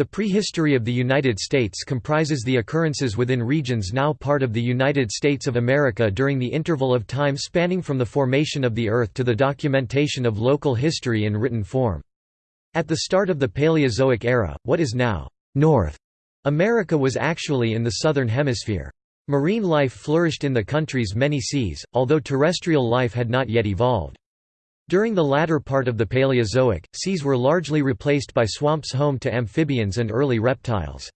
The prehistory of the United States comprises the occurrences within regions now part of the United States of America during the interval of time spanning from the formation of the Earth to the documentation of local history in written form. At the start of the Paleozoic era, what is now North America was actually in the southern hemisphere. Marine life flourished in the country's many seas, although terrestrial life had not yet evolved. During the latter part of the Paleozoic, seas were largely replaced by swamps home to amphibians and early reptiles.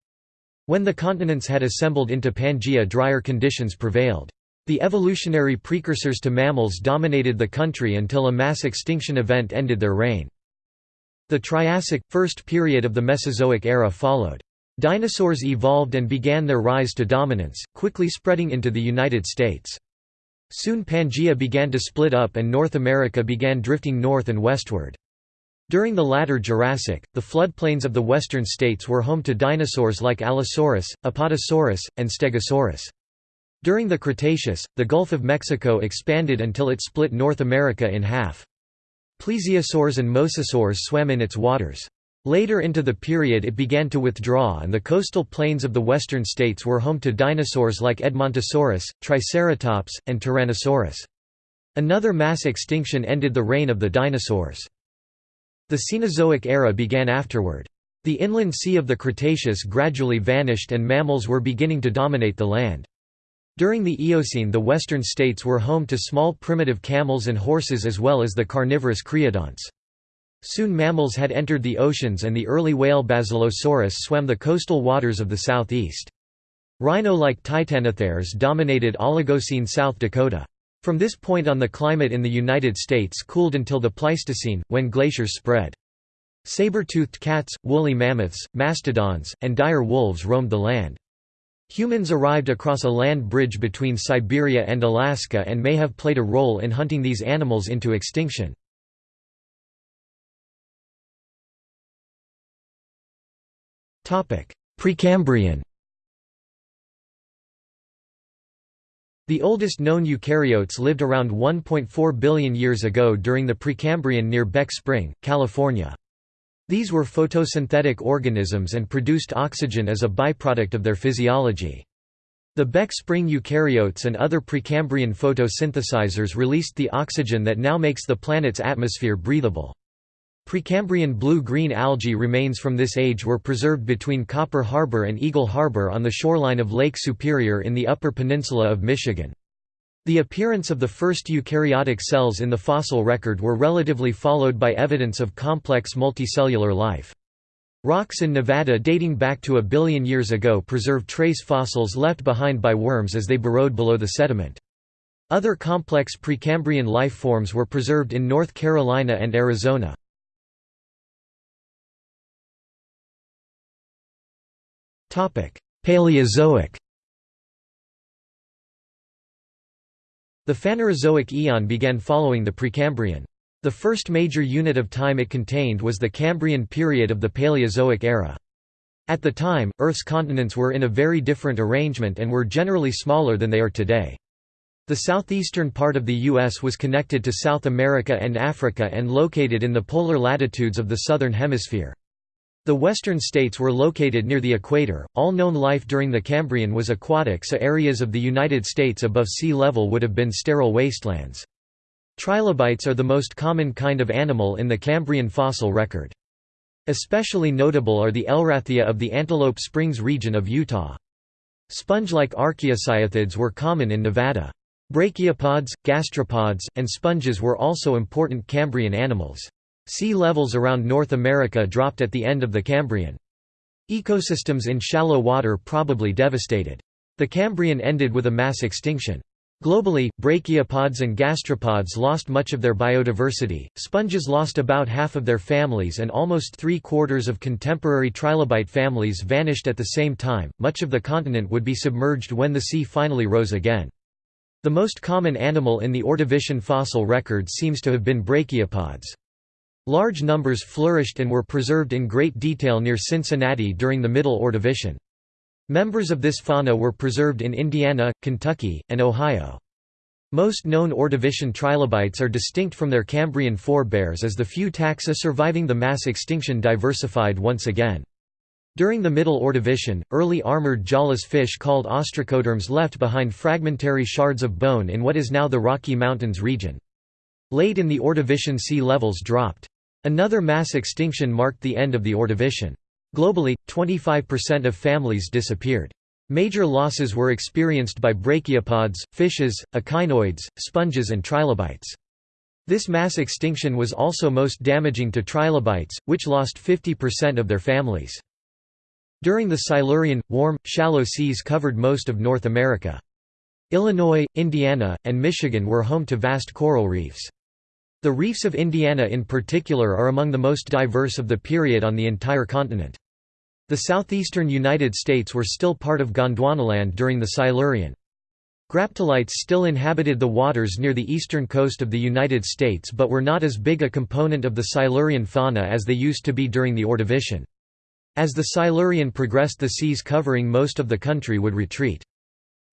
When the continents had assembled into Pangaea drier conditions prevailed. The evolutionary precursors to mammals dominated the country until a mass extinction event ended their reign. The Triassic, first period of the Mesozoic era followed. Dinosaurs evolved and began their rise to dominance, quickly spreading into the United States. Soon Pangaea began to split up and North America began drifting north and westward. During the latter Jurassic, the floodplains of the western states were home to dinosaurs like Allosaurus, Apatosaurus, and Stegosaurus. During the Cretaceous, the Gulf of Mexico expanded until it split North America in half. Plesiosaurs and mosasaurs swam in its waters. Later into the period it began to withdraw and the coastal plains of the western states were home to dinosaurs like Edmontosaurus, Triceratops, and Tyrannosaurus. Another mass extinction ended the reign of the dinosaurs. The Cenozoic era began afterward. The inland sea of the Cretaceous gradually vanished and mammals were beginning to dominate the land. During the Eocene the western states were home to small primitive camels and horses as well as the carnivorous creodonts. Soon mammals had entered the oceans and the early whale Basilosaurus swam the coastal waters of the southeast. Rhino-like titanotheres dominated Oligocene South Dakota. From this point on the climate in the United States cooled until the Pleistocene, when glaciers spread. Saber-toothed cats, woolly mammoths, mastodons, and dire wolves roamed the land. Humans arrived across a land bridge between Siberia and Alaska and may have played a role in hunting these animals into extinction. Precambrian The oldest known eukaryotes lived around 1.4 billion years ago during the Precambrian near Beck Spring, California. These were photosynthetic organisms and produced oxygen as a byproduct of their physiology. The Beck Spring eukaryotes and other Precambrian photosynthesizers released the oxygen that now makes the planet's atmosphere breathable. Precambrian blue-green algae remains from this age were preserved between Copper Harbor and Eagle Harbor on the shoreline of Lake Superior in the Upper Peninsula of Michigan. The appearance of the first eukaryotic cells in the fossil record were relatively followed by evidence of complex multicellular life. Rocks in Nevada dating back to a billion years ago preserve trace fossils left behind by worms as they burrowed below the sediment. Other complex Precambrian life forms were preserved in North Carolina and Arizona. Paleozoic The Phanerozoic eon began following the Precambrian. The first major unit of time it contained was the Cambrian period of the Paleozoic era. At the time, Earth's continents were in a very different arrangement and were generally smaller than they are today. The southeastern part of the U.S. was connected to South America and Africa and located in the polar latitudes of the southern hemisphere. The western states were located near the equator. All known life during the Cambrian was aquatic, so areas of the United States above sea level would have been sterile wastelands. Trilobites are the most common kind of animal in the Cambrian fossil record. Especially notable are the Elrathia of the Antelope Springs region of Utah. Sponge-like archaeocyathids were common in Nevada. Brachiopods, gastropods, and sponges were also important Cambrian animals. Sea levels around North America dropped at the end of the Cambrian. Ecosystems in shallow water probably devastated. The Cambrian ended with a mass extinction. Globally, brachiopods and gastropods lost much of their biodiversity, sponges lost about half of their families and almost three-quarters of contemporary trilobite families vanished at the same time, much of the continent would be submerged when the sea finally rose again. The most common animal in the Ordovician fossil record seems to have been brachiopods. Large numbers flourished and were preserved in great detail near Cincinnati during the Middle Ordovician. Members of this fauna were preserved in Indiana, Kentucky, and Ohio. Most known Ordovician trilobites are distinct from their Cambrian forebears as the few taxa surviving the mass extinction diversified once again. During the Middle Ordovician, early armored jawless fish called ostracoderms left behind fragmentary shards of bone in what is now the Rocky Mountains region. Late in the Ordovician sea levels dropped. Another mass extinction marked the end of the Ordovician. Globally, 25% of families disappeared. Major losses were experienced by brachiopods, fishes, echinoids, sponges and trilobites. This mass extinction was also most damaging to trilobites, which lost 50% of their families. During the Silurian, warm, shallow seas covered most of North America. Illinois, Indiana, and Michigan were home to vast coral reefs. The reefs of Indiana in particular are among the most diverse of the period on the entire continent. The southeastern United States were still part of Gondwanaland during the Silurian. Graptolites still inhabited the waters near the eastern coast of the United States but were not as big a component of the Silurian fauna as they used to be during the Ordovician. As the Silurian progressed the seas covering most of the country would retreat.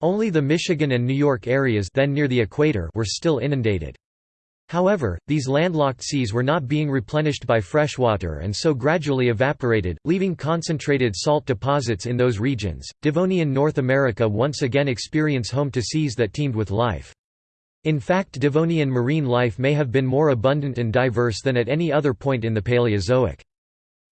Only the Michigan and New York areas then near the equator were still inundated. However, these landlocked seas were not being replenished by freshwater and so gradually evaporated, leaving concentrated salt deposits in those regions. Devonian North America once again experience home to seas that teemed with life. In fact, Devonian marine life may have been more abundant and diverse than at any other point in the Paleozoic.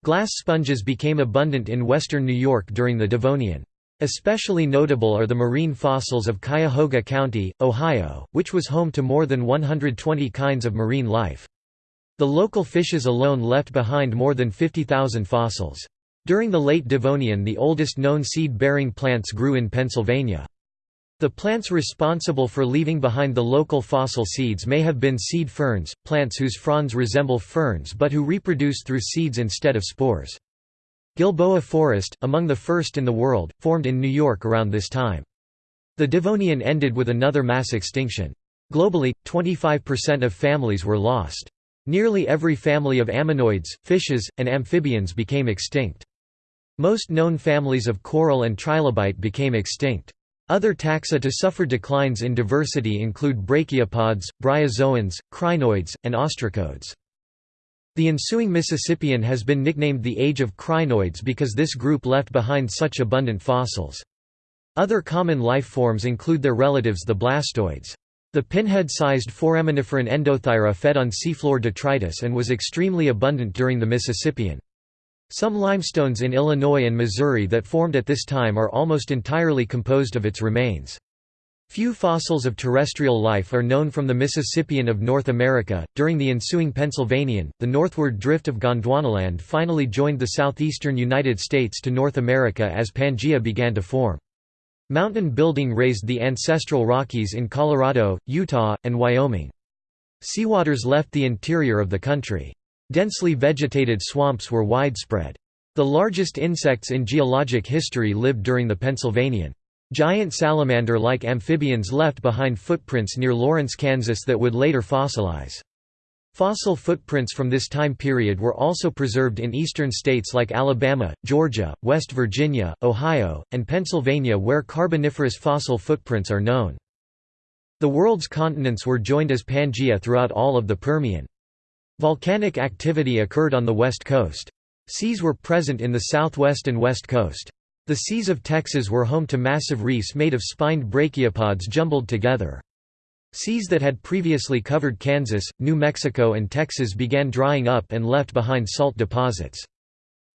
Glass sponges became abundant in western New York during the Devonian. Especially notable are the marine fossils of Cuyahoga County, Ohio, which was home to more than 120 kinds of marine life. The local fishes alone left behind more than 50,000 fossils. During the late Devonian the oldest known seed-bearing plants grew in Pennsylvania. The plants responsible for leaving behind the local fossil seeds may have been seed ferns, plants whose fronds resemble ferns but who reproduce through seeds instead of spores. Gilboa Forest, among the first in the world, formed in New York around this time. The Devonian ended with another mass extinction. Globally, 25% of families were lost. Nearly every family of ammonoids, fishes, and amphibians became extinct. Most known families of coral and trilobite became extinct. Other taxa to suffer declines in diversity include brachiopods, bryozoans, crinoids, and ostracods. The ensuing Mississippian has been nicknamed the Age of Crinoids because this group left behind such abundant fossils. Other common life forms include their relatives the blastoids. The pinhead-sized foraminiferan Endothyra fed on seafloor detritus and was extremely abundant during the Mississippian. Some limestones in Illinois and Missouri that formed at this time are almost entirely composed of its remains. Few fossils of terrestrial life are known from the Mississippian of North America. During the ensuing Pennsylvanian, the northward drift of Gondwanaland finally joined the southeastern United States to North America as Pangaea began to form. Mountain building raised the ancestral Rockies in Colorado, Utah, and Wyoming. Seawaters left the interior of the country. Densely vegetated swamps were widespread. The largest insects in geologic history lived during the Pennsylvanian. Giant salamander-like amphibians left behind footprints near Lawrence, Kansas that would later fossilize. Fossil footprints from this time period were also preserved in eastern states like Alabama, Georgia, West Virginia, Ohio, and Pennsylvania where Carboniferous fossil footprints are known. The world's continents were joined as Pangaea throughout all of the Permian. Volcanic activity occurred on the west coast. Seas were present in the southwest and west coast. The seas of Texas were home to massive reefs made of spined brachiopods jumbled together. Seas that had previously covered Kansas, New Mexico and Texas began drying up and left behind salt deposits.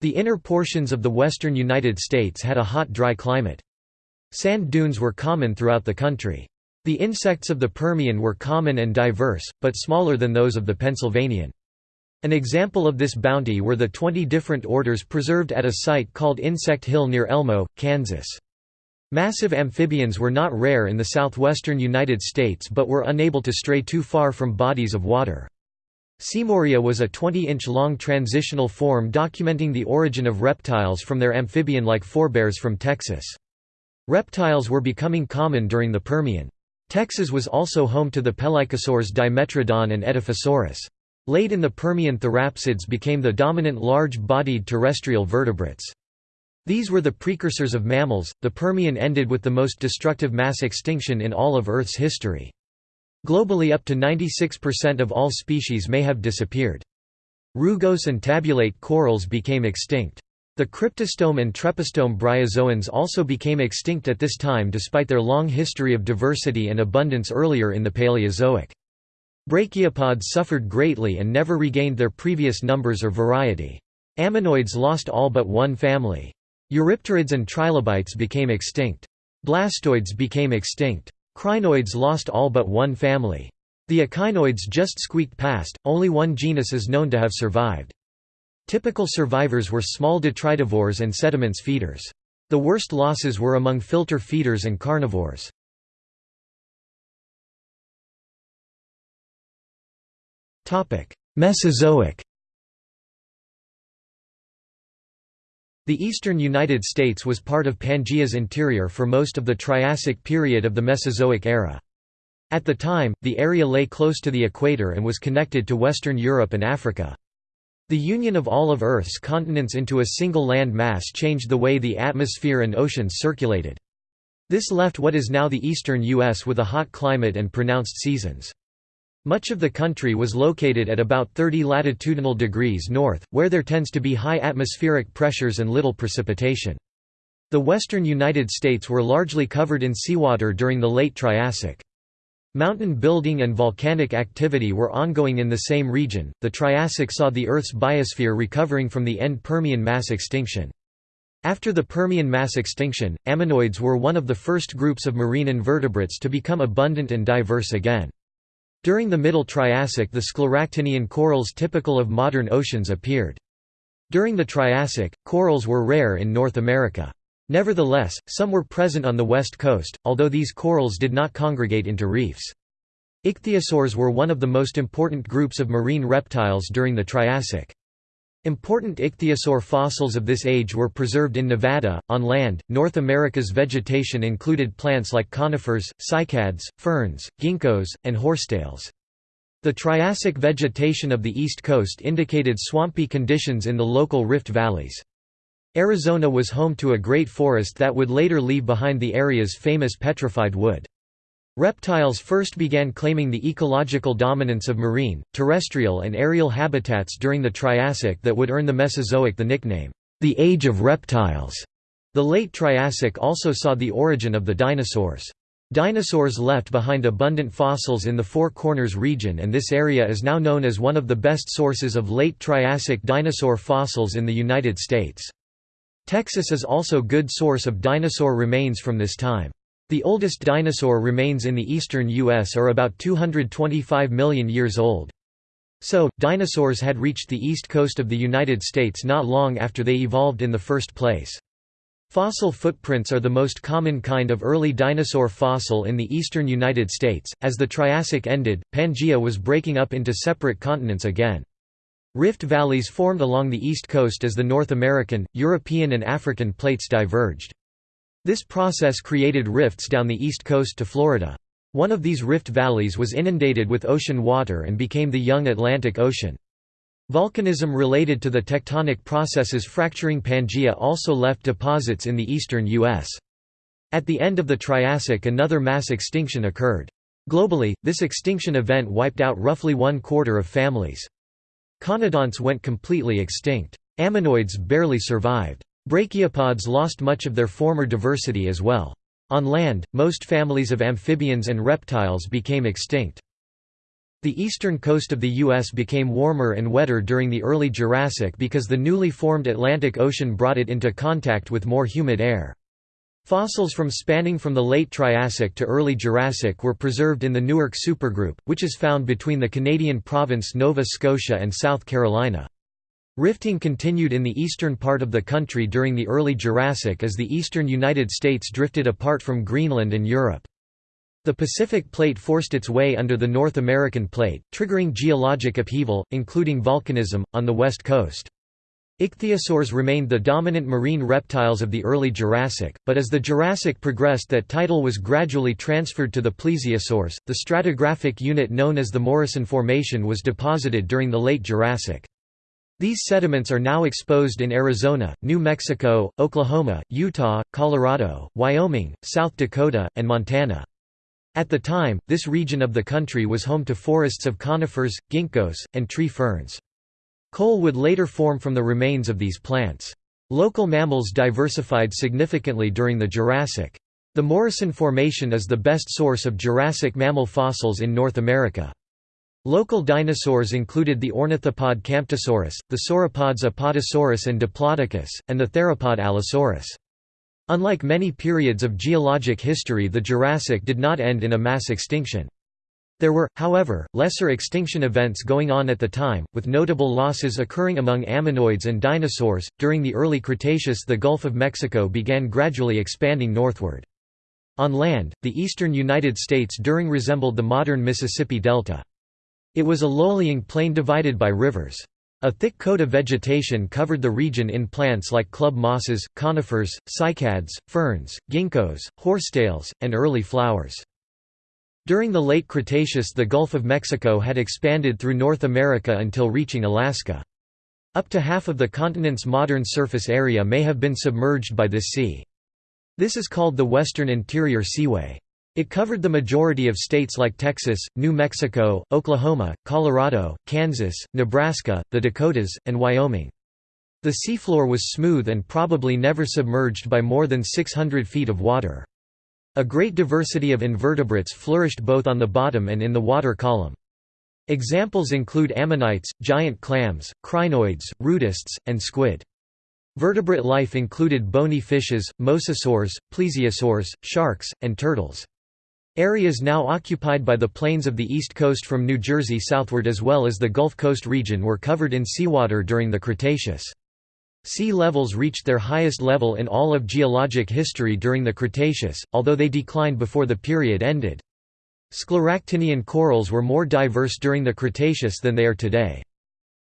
The inner portions of the western United States had a hot dry climate. Sand dunes were common throughout the country. The insects of the Permian were common and diverse, but smaller than those of the Pennsylvanian. An example of this bounty were the 20 different orders preserved at a site called Insect Hill near Elmo, Kansas. Massive amphibians were not rare in the southwestern United States but were unable to stray too far from bodies of water. Seymouria was a 20-inch long transitional form documenting the origin of reptiles from their amphibian-like forebears from Texas. Reptiles were becoming common during the Permian. Texas was also home to the pelycosaurs Dimetrodon and Edaphosaurus. Late in the Permian therapsids became the dominant large-bodied terrestrial vertebrates. These were the precursors of mammals. The Permian ended with the most destructive mass extinction in all of Earth's history. Globally up to 96% of all species may have disappeared. Rugose and tabulate corals became extinct. The cryptostome and trepostome bryozoans also became extinct at this time despite their long history of diversity and abundance earlier in the Paleozoic. Brachiopods suffered greatly and never regained their previous numbers or variety. Ammonoids lost all but one family. Eurypterids and trilobites became extinct. Blastoids became extinct. Crinoids lost all but one family. The echinoids just squeaked past, only one genus is known to have survived. Typical survivors were small detritivores and sediments feeders. The worst losses were among filter feeders and carnivores. Mesozoic The eastern United States was part of Pangaea's interior for most of the Triassic period of the Mesozoic era. At the time, the area lay close to the equator and was connected to Western Europe and Africa. The union of all of Earth's continents into a single land mass changed the way the atmosphere and oceans circulated. This left what is now the eastern U.S. with a hot climate and pronounced seasons. Much of the country was located at about 30 latitudinal degrees north, where there tends to be high atmospheric pressures and little precipitation. The western United States were largely covered in seawater during the late Triassic. Mountain building and volcanic activity were ongoing in the same region. The Triassic saw the Earth's biosphere recovering from the end Permian mass extinction. After the Permian mass extinction, ammonoids were one of the first groups of marine invertebrates to become abundant and diverse again. During the Middle Triassic the scleractinian corals typical of modern oceans appeared. During the Triassic, corals were rare in North America. Nevertheless, some were present on the west coast, although these corals did not congregate into reefs. Ichthyosaurs were one of the most important groups of marine reptiles during the Triassic. Important ichthyosaur fossils of this age were preserved in Nevada. On land, North America's vegetation included plants like conifers, cycads, ferns, ginkgos, and horsetails. The Triassic vegetation of the East Coast indicated swampy conditions in the local rift valleys. Arizona was home to a great forest that would later leave behind the area's famous petrified wood. Reptiles first began claiming the ecological dominance of marine, terrestrial and aerial habitats during the Triassic that would earn the Mesozoic the nickname, the Age of Reptiles. The late Triassic also saw the origin of the dinosaurs. Dinosaurs left behind abundant fossils in the Four Corners region and this area is now known as one of the best sources of late Triassic dinosaur fossils in the United States. Texas is also a good source of dinosaur remains from this time. The oldest dinosaur remains in the eastern U.S. are about 225 million years old. So, dinosaurs had reached the east coast of the United States not long after they evolved in the first place. Fossil footprints are the most common kind of early dinosaur fossil in the eastern United States. As the Triassic ended, Pangaea was breaking up into separate continents again. Rift valleys formed along the east coast as the North American, European and African plates diverged. This process created rifts down the east coast to Florida. One of these rift valleys was inundated with ocean water and became the young Atlantic Ocean. Volcanism related to the tectonic processes fracturing Pangaea also left deposits in the eastern U.S. At the end of the Triassic another mass extinction occurred. Globally, this extinction event wiped out roughly one quarter of families. Conodonts went completely extinct. Ammonoids barely survived. Brachiopods lost much of their former diversity as well. On land, most families of amphibians and reptiles became extinct. The eastern coast of the U.S. became warmer and wetter during the early Jurassic because the newly formed Atlantic Ocean brought it into contact with more humid air. Fossils from spanning from the late Triassic to early Jurassic were preserved in the Newark supergroup, which is found between the Canadian province Nova Scotia and South Carolina. Rifting continued in the eastern part of the country during the early Jurassic as the eastern United States drifted apart from Greenland and Europe. The Pacific Plate forced its way under the North American Plate, triggering geologic upheaval, including volcanism, on the west coast. Ichthyosaurs remained the dominant marine reptiles of the early Jurassic, but as the Jurassic progressed that title was gradually transferred to the plesiosaurs. The stratigraphic unit known as the Morrison Formation was deposited during the late Jurassic. These sediments are now exposed in Arizona, New Mexico, Oklahoma, Utah, Colorado, Wyoming, South Dakota, and Montana. At the time, this region of the country was home to forests of conifers, ginkgos, and tree ferns. Coal would later form from the remains of these plants. Local mammals diversified significantly during the Jurassic. The Morrison Formation is the best source of Jurassic mammal fossils in North America. Local dinosaurs included the ornithopod Camptosaurus, the sauropods Apatosaurus and Diplodocus, and the theropod Allosaurus. Unlike many periods of geologic history the Jurassic did not end in a mass extinction. There were, however, lesser extinction events going on at the time, with notable losses occurring among ammonoids and dinosaurs. During the early Cretaceous, the Gulf of Mexico began gradually expanding northward. On land, the eastern United States during resembled the modern Mississippi Delta. It was a low-lying plain divided by rivers. A thick coat of vegetation covered the region in plants like club mosses, conifers, cycads, ferns, ginkgos, horsetails, and early flowers. During the late Cretaceous the Gulf of Mexico had expanded through North America until reaching Alaska. Up to half of the continent's modern surface area may have been submerged by this sea. This is called the Western Interior Seaway. It covered the majority of states like Texas, New Mexico, Oklahoma, Colorado, Kansas, Nebraska, the Dakotas, and Wyoming. The seafloor was smooth and probably never submerged by more than 600 feet of water. A great diversity of invertebrates flourished both on the bottom and in the water column. Examples include ammonites, giant clams, crinoids, rudists, and squid. Vertebrate life included bony fishes, mosasaurs, plesiosaurs, sharks, and turtles. Areas now occupied by the plains of the east coast from New Jersey southward as well as the Gulf Coast region were covered in seawater during the Cretaceous. Sea levels reached their highest level in all of geologic history during the Cretaceous, although they declined before the period ended. Scleractinian corals were more diverse during the Cretaceous than they are today.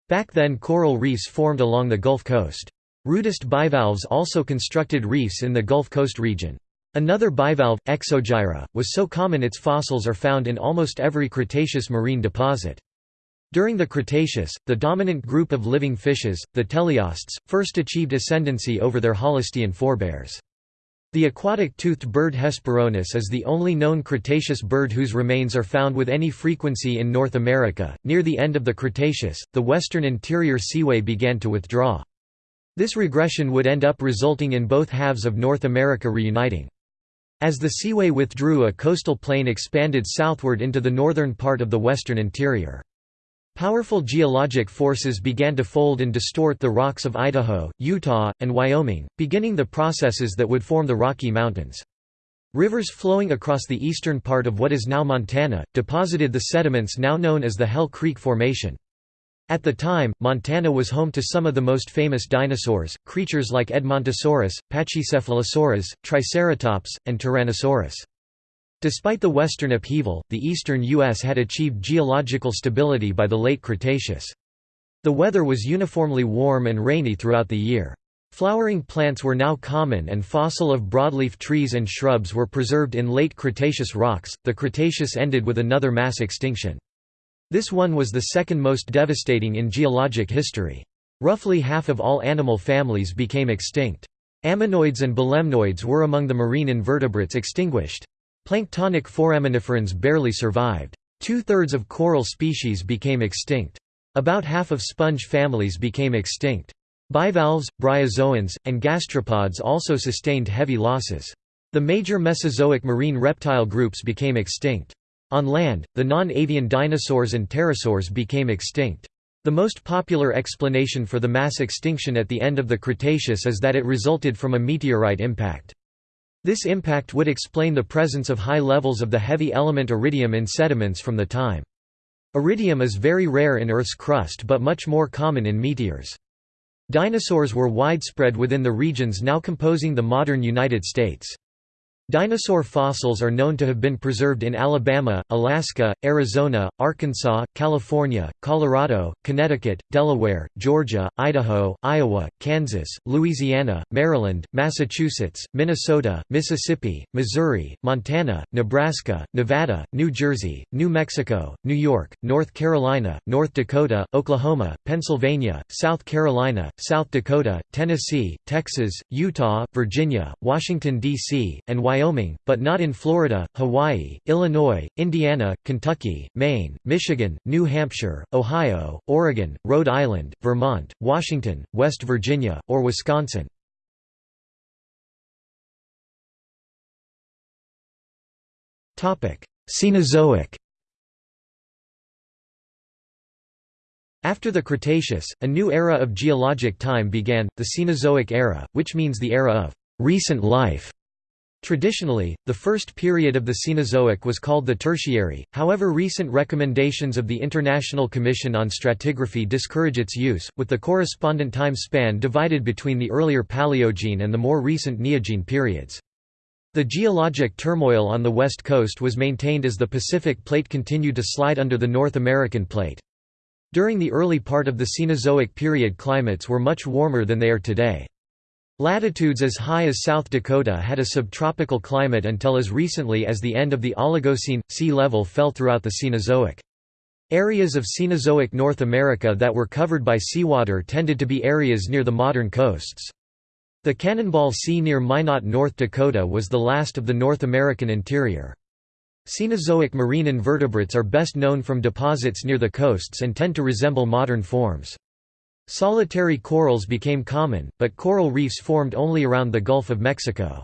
Back then coral reefs formed along the Gulf Coast. Rudist bivalves also constructed reefs in the Gulf Coast region. Another bivalve, Exogyra, was so common its fossils are found in almost every Cretaceous marine deposit. During the Cretaceous, the dominant group of living fishes, the teleosts, first achieved ascendancy over their holostean forebears. The aquatic toothed bird Hesperornis is the only known Cretaceous bird whose remains are found with any frequency in North America. Near the end of the Cretaceous, the western interior seaway began to withdraw. This regression would end up resulting in both halves of North America reuniting. As the seaway withdrew a coastal plain expanded southward into the northern part of the western interior. Powerful geologic forces began to fold and distort the rocks of Idaho, Utah, and Wyoming, beginning the processes that would form the Rocky Mountains. Rivers flowing across the eastern part of what is now Montana, deposited the sediments now known as the Hell Creek Formation. At the time, Montana was home to some of the most famous dinosaurs, creatures like Edmontosaurus, Pachycephalosaurus, Triceratops, and Tyrannosaurus. Despite the western upheaval, the eastern U.S. had achieved geological stability by the late Cretaceous. The weather was uniformly warm and rainy throughout the year. Flowering plants were now common and fossil of broadleaf trees and shrubs were preserved in late Cretaceous rocks. The Cretaceous ended with another mass extinction. This one was the second most devastating in geologic history. Roughly half of all animal families became extinct. Ammonoids and belemnoids were among the marine invertebrates extinguished. Planktonic foraminiferans barely survived. Two-thirds of coral species became extinct. About half of sponge families became extinct. Bivalves, bryozoans, and gastropods also sustained heavy losses. The major Mesozoic marine reptile groups became extinct. On land, the non-avian dinosaurs and pterosaurs became extinct. The most popular explanation for the mass extinction at the end of the Cretaceous is that it resulted from a meteorite impact. This impact would explain the presence of high levels of the heavy element iridium in sediments from the time. Iridium is very rare in Earth's crust but much more common in meteors. Dinosaurs were widespread within the regions now composing the modern United States. Dinosaur fossils are known to have been preserved in Alabama, Alaska, Arizona, Arkansas, California, Colorado, Connecticut, Delaware, Georgia, Idaho, Iowa, Kansas, Louisiana, Maryland, Massachusetts, Minnesota, Mississippi, Missouri, Montana, Nebraska, Nevada, New Jersey, New Mexico, New York, North Carolina, North Dakota, Oklahoma, Pennsylvania, South Carolina, South Dakota, Tennessee, Texas, Utah, Virginia, Washington, D.C., and Wyoming Wyoming, but not in Florida, Hawaii, Illinois, Indiana, Kentucky, Maine, Michigan, New Hampshire, Ohio, Oregon, Rhode Island, Vermont, Washington, West Virginia, or Wisconsin. Cenozoic After the Cretaceous, a new era of geologic time began, the Cenozoic era, which means the era of recent life. Traditionally, the first period of the Cenozoic was called the Tertiary, however recent recommendations of the International Commission on Stratigraphy discourage its use, with the correspondent time span divided between the earlier Paleogene and the more recent Neogene periods. The geologic turmoil on the west coast was maintained as the Pacific Plate continued to slide under the North American Plate. During the early part of the Cenozoic period climates were much warmer than they are today. Latitudes as high as South Dakota had a subtropical climate until as recently as the end of the Oligocene. Sea level fell throughout the Cenozoic. Areas of Cenozoic North America that were covered by seawater tended to be areas near the modern coasts. The Cannonball Sea near Minot, North Dakota was the last of the North American interior. Cenozoic marine invertebrates are best known from deposits near the coasts and tend to resemble modern forms. Solitary corals became common, but coral reefs formed only around the Gulf of Mexico.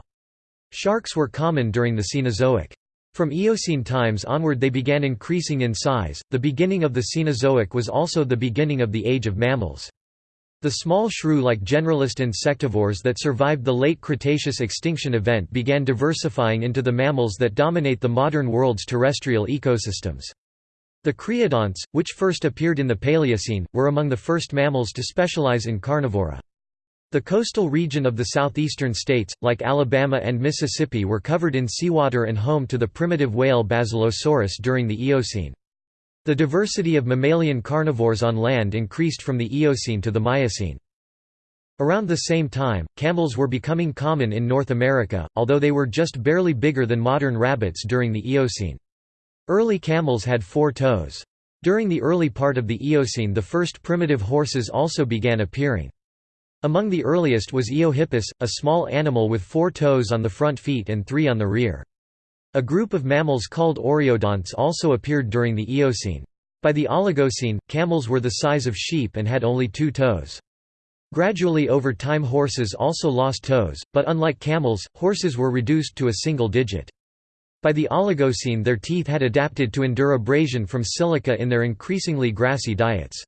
Sharks were common during the Cenozoic. From Eocene times onward they began increasing in size. The beginning of the Cenozoic was also the beginning of the age of mammals. The small shrew-like generalist insectivores that survived the late Cretaceous extinction event began diversifying into the mammals that dominate the modern world's terrestrial ecosystems. The creodonts, which first appeared in the Paleocene, were among the first mammals to specialize in carnivora. The coastal region of the southeastern states, like Alabama and Mississippi were covered in seawater and home to the primitive whale Basilosaurus during the Eocene. The diversity of mammalian carnivores on land increased from the Eocene to the Miocene. Around the same time, camels were becoming common in North America, although they were just barely bigger than modern rabbits during the Eocene. Early camels had four toes. During the early part of the Eocene the first primitive horses also began appearing. Among the earliest was Eohippus, a small animal with four toes on the front feet and three on the rear. A group of mammals called oreodonts also appeared during the Eocene. By the Oligocene, camels were the size of sheep and had only two toes. Gradually over time horses also lost toes, but unlike camels, horses were reduced to a single digit. By the Oligocene their teeth had adapted to endure abrasion from silica in their increasingly grassy diets.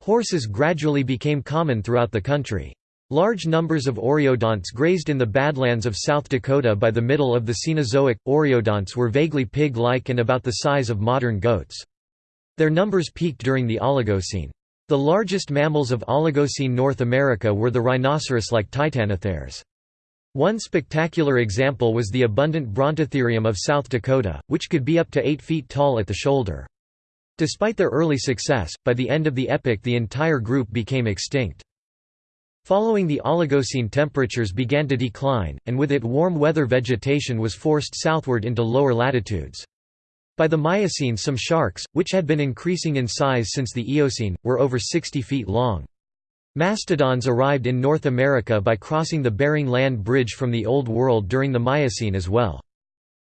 Horses gradually became common throughout the country. Large numbers of oreodonts grazed in the Badlands of South Dakota by the middle of the Cenozoic. Oreodonts were vaguely pig like and about the size of modern goats. Their numbers peaked during the Oligocene. The largest mammals of Oligocene North America were the rhinoceros-like Titanotheres. One spectacular example was the abundant Brontotherium of South Dakota, which could be up to 8 feet tall at the shoulder. Despite their early success, by the end of the epoch the entire group became extinct. Following the Oligocene temperatures began to decline, and with it warm weather vegetation was forced southward into lower latitudes. By the Miocene some sharks, which had been increasing in size since the Eocene, were over 60 feet long. Mastodons arrived in North America by crossing the Bering Land Bridge from the Old World during the Miocene as well.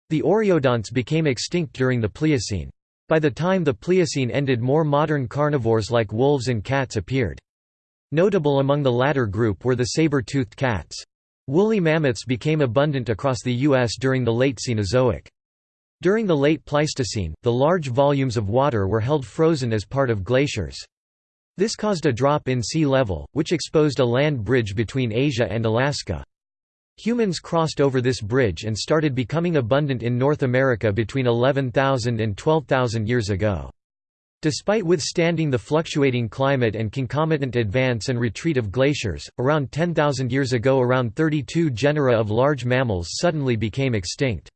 The oreodonts became extinct during the Pliocene. By the time the Pliocene ended more modern carnivores like wolves and cats appeared. Notable among the latter group were the saber-toothed cats. Woolly mammoths became abundant across the U.S. during the late Cenozoic. During the late Pleistocene, the large volumes of water were held frozen as part of glaciers. This caused a drop in sea level, which exposed a land bridge between Asia and Alaska. Humans crossed over this bridge and started becoming abundant in North America between 11,000 and 12,000 years ago. Despite withstanding the fluctuating climate and concomitant advance and retreat of glaciers, around 10,000 years ago around 32 genera of large mammals suddenly became extinct.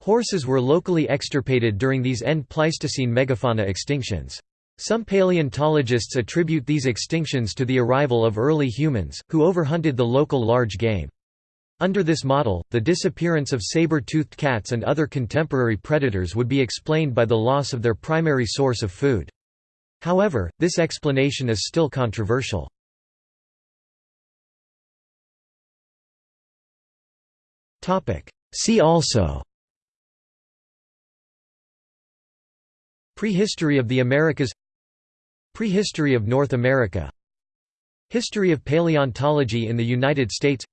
Horses were locally extirpated during these end Pleistocene megafauna extinctions. Some paleontologists attribute these extinctions to the arrival of early humans, who overhunted the local large game. Under this model, the disappearance of saber-toothed cats and other contemporary predators would be explained by the loss of their primary source of food. However, this explanation is still controversial. See also Prehistory of the Americas Prehistory of North America. History of paleontology in the United States.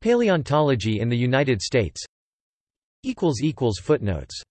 Paleontology in the United States. Footnotes